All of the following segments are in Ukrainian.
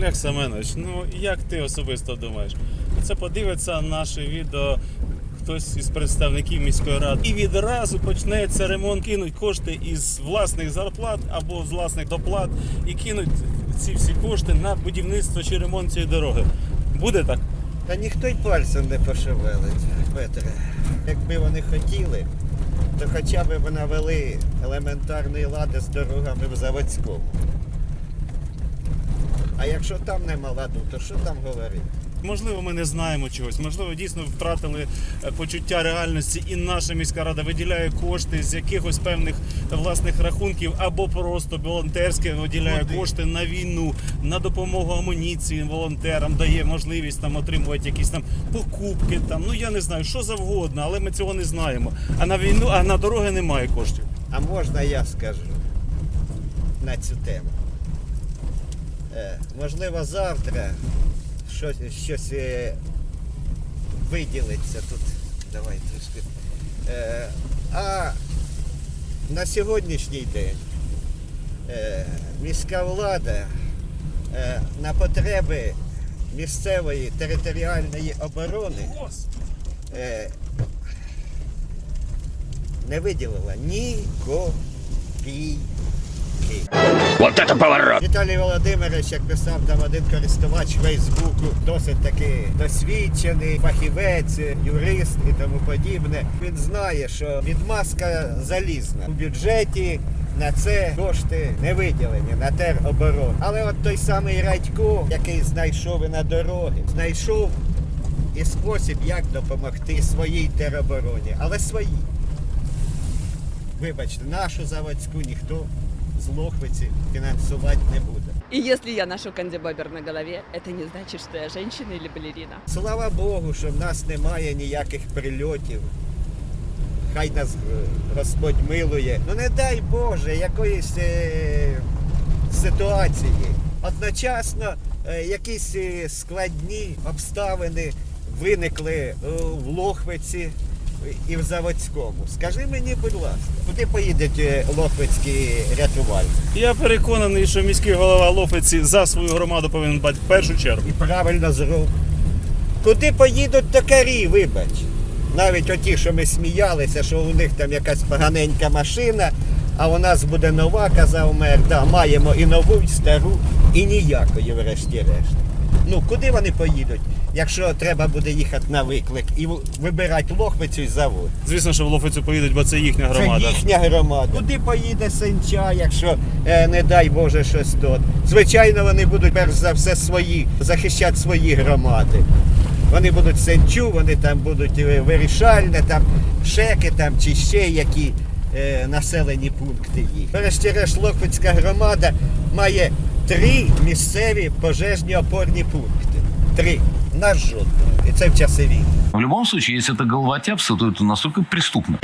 Олег Семенович, ну як ти особисто думаєш? Це подивиться наше відео хтось із представників міської ради. І відразу почнеться ремонт, кинуть кошти із власних зарплат або з власних доплат і кинуть ці всі кошти на будівництво чи ремонт цієї дороги. Буде так? Та ніхто й пальцем не пошевелить, Петре. Якби вони хотіли, то хоча б навели елементарної лади з дорогами в заводському. А якщо там нема ладу, то що там говорити? Можливо, ми не знаємо чогось. Можливо, дійсно втратили е, почуття реальності, і наша міська рада виділяє кошти з якихось певних власних рахунків, або просто волонтерське виділяє Куди? кошти на війну, на допомогу амуніції волонтерам, дає можливість там отримувати якісь там покупки. Там ну я не знаю, що завгодно, але ми цього не знаємо. А на війну, а на дороги немає коштів. А можна я скажу на цю тему? Е, можливо, завтра щось, щось е, виділиться тут. Давай трішки. Е, а на сьогоднішній день міська влада на потреби місцевої територіальної оборони не виділила ні копійки. Вот это поворот! Віталій Володимирович, як писав там один користувач Фейсбуку, досить таки досвідчений, фахівець, юрист і тому подібне. Він знає, що відмазка залізна у бюджеті. На це кошти не виділені на тероборону. Але от той самий Радько, який знайшов і на дороги, знайшов і спосіб, як допомогти своїй теробороні, але своїй. Вибачте, нашу заводську ніхто з Лохвиці фінансувати не буде. И если я ношу кандибобер на голове, это не значит, что я женщина или балерина. Слава Богу, що в нас немає ніяких прильотів. Хай нас е, Господь милує. Ну не дай Боже якоїсь е, ситуації. Одночасно е, якісь е, складні обставини виникли е, в Лохвиці і в Заводському. Скажи мені, будь ласка, куди поїдуть е, лохвицькі рятувальники? Я переконаний, що міський голова Лофиці за свою громаду повинен дбати в першу чергу. І правильно зробив. Куди поїдуть токарі, вибач. Навіть оті, що ми сміялися, що у них там якась поганенька машина, а у нас буде нова, казав мер, да, маємо і нову, і стару, і ніякої, врешті-решт. Ну, куди вони поїдуть, якщо треба буде їхати на виклик і вибирати лохвицю і завод? Звісно, що в Лофицю поїдуть, бо це їхня громада. Це їхня громада. Куди поїде Сенча, якщо е, не дай Боже щось тут? Звичайно, вони будуть перш за все свої, захищати свої громади. Вони будуть сенчу, вони там будуть е, вирішальне, там шеки там чи ще які е, населені пункти їх. Врешті-решт Лохвицька громада має три місцеві пожежні опорні пункти. Три. Наш жодного. І це в часи війни. В любом случае, если это головотяпство, то это настолько преступно.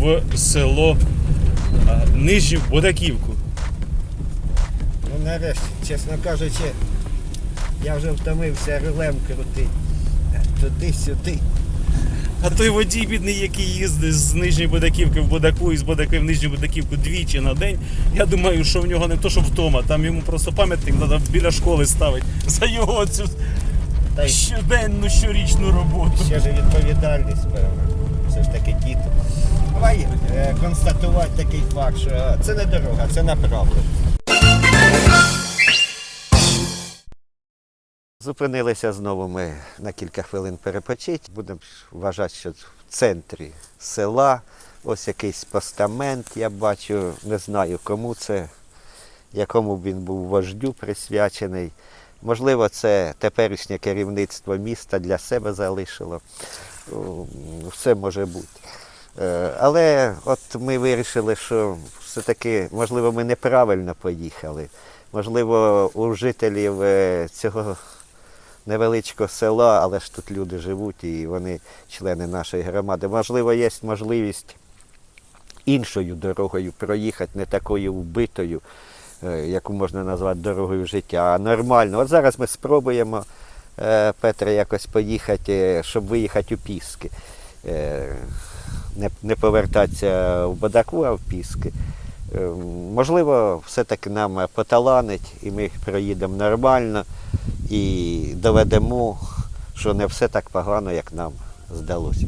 В село Нижню Бодаківку. Ну нарешті, чесно кажучи, я вже втомився рулем крутити. Туди-сюди. А той водій бідний, який їздить з Нижньої Будаківки в Будаку і з Будаки в Нижню Будаківку двічі на день, я думаю, що в нього не то, що вдома, там йому просто пам'ятник треба біля школи ставити за його цю щоденну щорічну роботу. ще ж відповідальність, певно. Все ж таки діти. Давай е, констатувати такий факт, що це не дорога, це направлення. Зупинилися знову ми на кілька хвилин перепочити. Будемо вважати, що в центрі села ось якийсь постамент, я бачу, не знаю кому це, якому він був вождю присвячений. Можливо, це теперішнє керівництво міста для себе залишило. Все може бути. Е, Але от ми вирішили, що все-таки, можливо, ми неправильно поїхали. Можливо, у жителів е, цього невеличкого села, але ж тут люди живуть і вони члени нашої громади. Можливо, є можливість іншою дорогою проїхати, не такою вбитою, е, яку можна назвати дорогою життя, а нормально. От зараз ми спробуємо, Петре, якось поїхати, щоб виїхати у Піски. Не, не повертатися в Бадаку, а в Піски. Е, Можливо, все-таки нам поталанить, і ми проїдемо нормально і доведемо, що не все так погано, як нам здалося.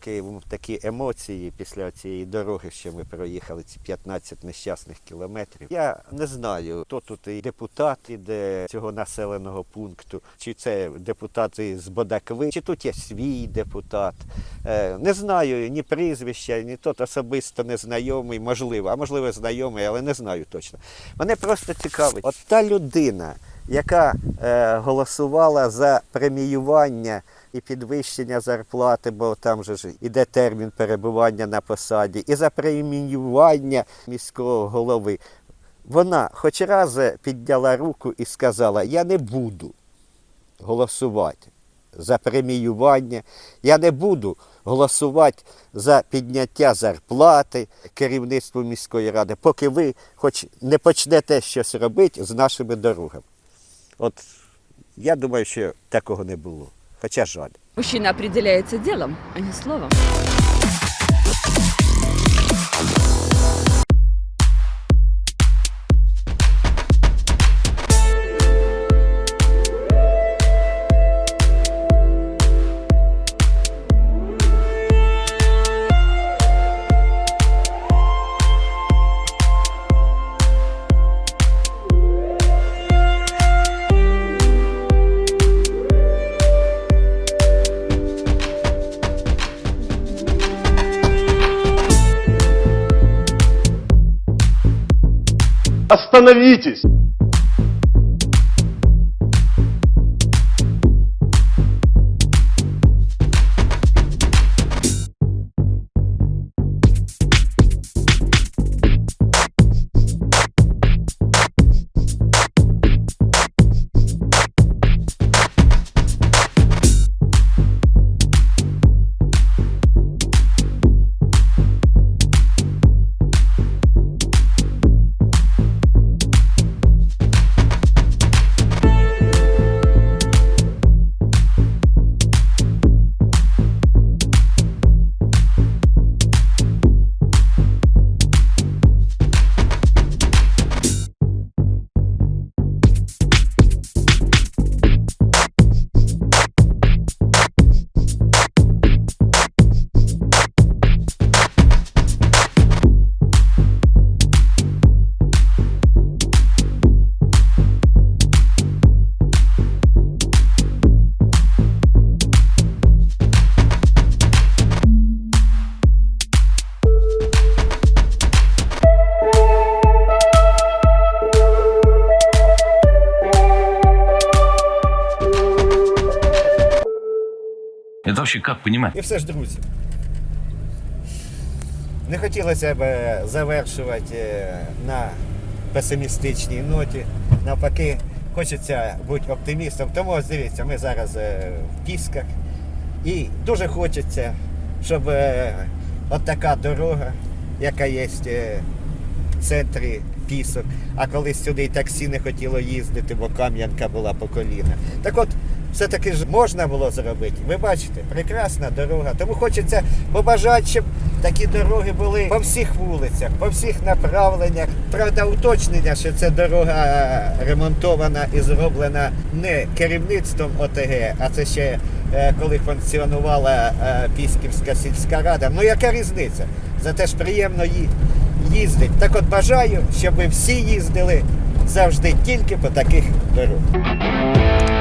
Поки такі емоції після цієї дороги, що ми проїхали ці 15 нещасних кілометрів. Я не знаю, хто тут і депутат іде цього населеного пункту, чи це депутати з Бодакви, чи тут є свій депутат. Е, Не знаю ні прізвища, ні тот особисто незнайомий, можливо, а можливо знайомий, але не знаю точно. Мене просто цікавить, от та людина, яка е, голосувала за преміювання і підвищення зарплати, бо там же ж іде термін перебування на посаді, і за преміювання міського голови. Вона хоч раз підняла руку і сказала: Я не буду голосувати за преміювання, я не буду голосувати за підняття зарплати керівництву міської ради, поки ви хоч не почнете щось робити з нашими дорогами. От я думаю, що такого не було. Хоча жаль. Мужчина определяється ділом, а не словом. Остановитесь! Вообще как понимать? І все ж, друзі. Не хотілося б завершувати е, на песимістичній ноті. Навпаки, хочеться бути оптимістом. Тому ось дивіться, ми зараз е, в Пісках. І дуже хочеться, щоб е, от така дорога, яка є е, в центрі Пісок, а колись сюди і таксі не хотіло їздити, бо Кам'янка була по коліна. Так от все-таки ж можна було зробити. Ви бачите, прекрасна дорога. Тому хочеться побажати, щоб такі дороги були по всіх вулицях, по всіх направленнях. Правда, уточнення, що ця дорога ремонтована і зроблена не керівництвом ОТГ, а це ще е, коли функціонувала е, Пісківська сільська рада. Ну яка різниця? Зате ж приємно ї- їздить. Так от бажаю, щоб ви всі їздили завжди тільки по таких дорогах.